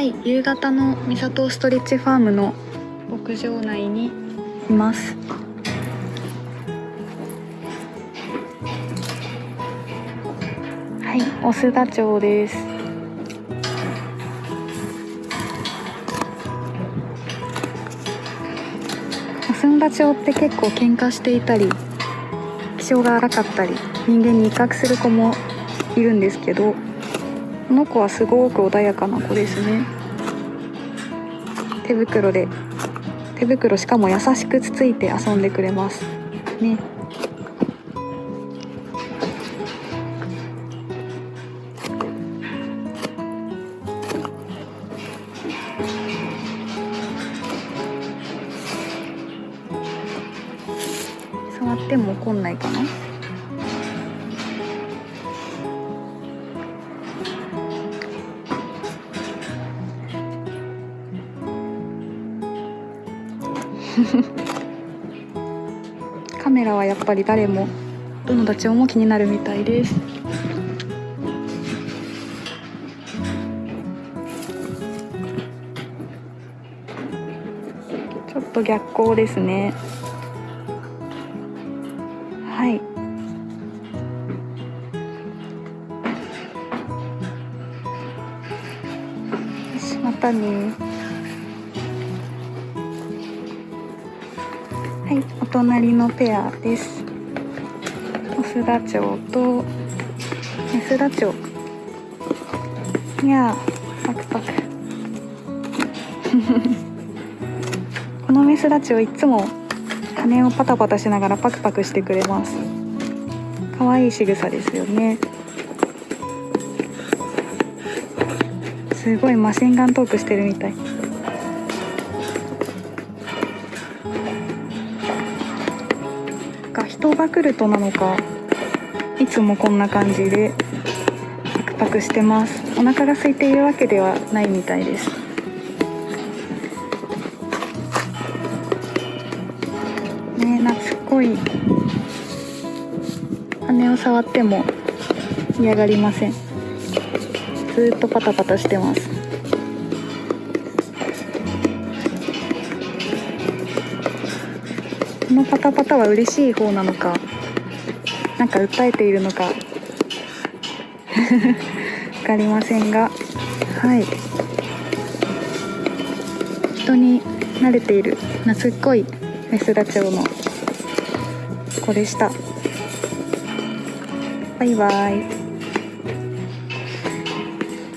はい夕方の三郷ストレッチファームの牧場内にいます。はい増田町です。増田町って結構喧嘩していたり気性が荒かったり人間に威嚇する子もいるんですけどこの子はすごく穏やかな子ですね。手袋で手袋しかも優しくつついて遊んでくれます。ね。触っても怒んないかな？カメラはやっぱり誰もどのダチョウも気になるみたいです。ちょっと逆光ですね。はい。またねはいお隣のペアです。増田町と増田町。いやパクパク。このメスダチョウいつも羽をパタパタしながらパクパクしてくれます。可愛い仕草ですよね。すごいマシンガントークしてるみたい。人が来るとなのかいつもこんな感じでパクパクしてます。お腹が空いているわけではないみたいです。ね懐っこい。羽を触っても嫌がりません。ずっとパタパタしてます。このパタパタは嬉しい方なのかなんか訴えているのか 分かりませんがはい。人に慣れている懐っこいメスダチョウの子でした。バイバイ。